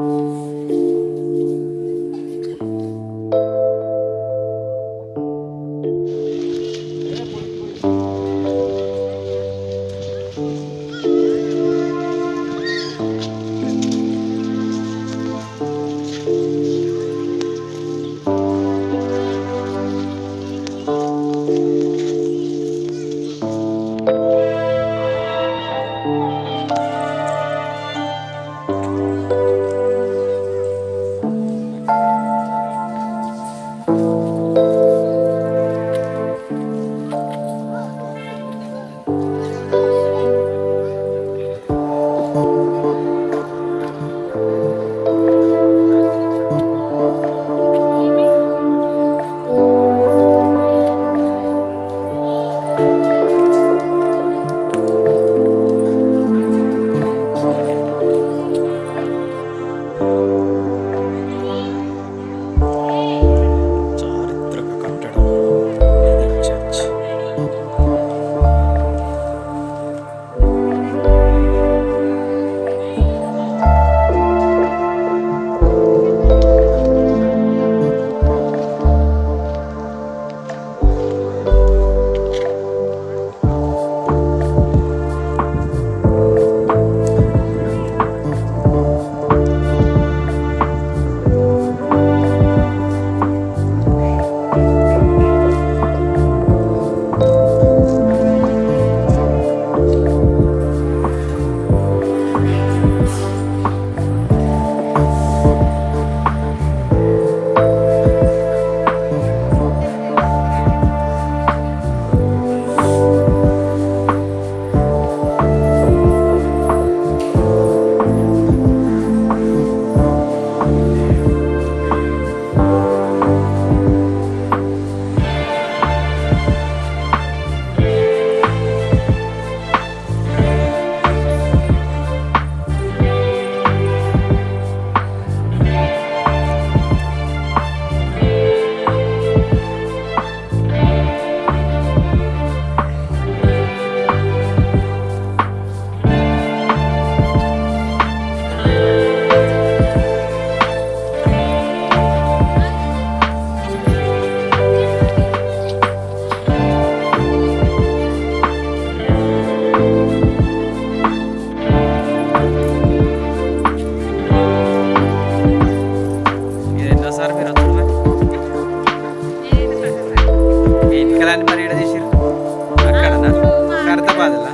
嗯。దాన్ని మరి ఎడ తీసిర్రు అక్కడ కడతబాదలా